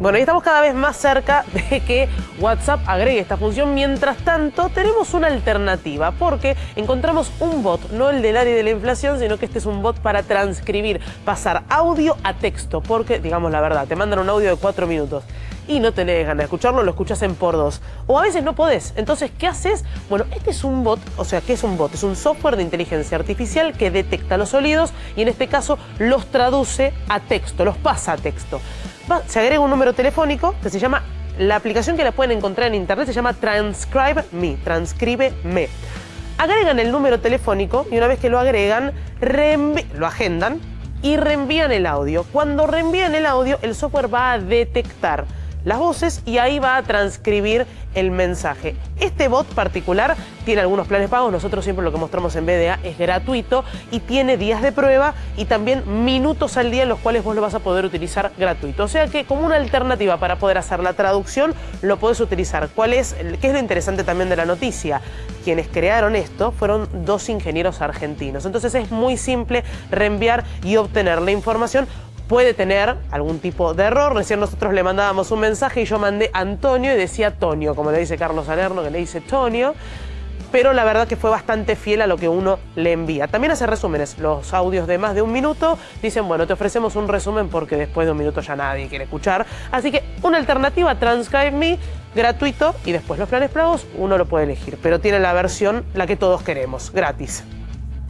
Bueno, y estamos cada vez más cerca de que WhatsApp agregue esta función. Mientras tanto, tenemos una alternativa porque encontramos un bot, no el del área de la inflación, sino que este es un bot para transcribir, pasar audio a texto. Porque, digamos la verdad, te mandan un audio de cuatro minutos y no tenés ganas de escucharlo, lo escuchas en por dos. O a veces no podés. Entonces, ¿qué haces? Bueno, este es un bot, o sea, ¿qué es un bot? Es un software de inteligencia artificial que detecta los sonidos y en este caso los traduce a texto, los pasa a texto se agrega un número telefónico que se llama, la aplicación que la pueden encontrar en internet se llama Transcribe Me, transcribe me. Agregan el número telefónico y una vez que lo agregan, lo agendan y reenvían el audio. Cuando reenvían el audio, el software va a detectar las voces y ahí va a transcribir el mensaje. Este bot particular tiene algunos planes pagos, nosotros siempre lo que mostramos en BDA es gratuito y tiene días de prueba y también minutos al día en los cuales vos lo vas a poder utilizar gratuito. O sea que como una alternativa para poder hacer la traducción lo podés utilizar. ¿Cuál es? ¿Qué es lo interesante también de la noticia? Quienes crearon esto fueron dos ingenieros argentinos. Entonces es muy simple reenviar y obtener la información puede tener algún tipo de error. Recién nosotros le mandábamos un mensaje y yo mandé Antonio y decía Tonio, como le dice Carlos Salerno, que le dice Tonio. Pero la verdad que fue bastante fiel a lo que uno le envía. También hace resúmenes. Los audios de más de un minuto dicen, bueno, te ofrecemos un resumen porque después de un minuto ya nadie quiere escuchar. Así que una alternativa, Transcribe Me, gratuito y después los planes pagos uno lo puede elegir. Pero tiene la versión, la que todos queremos, gratis.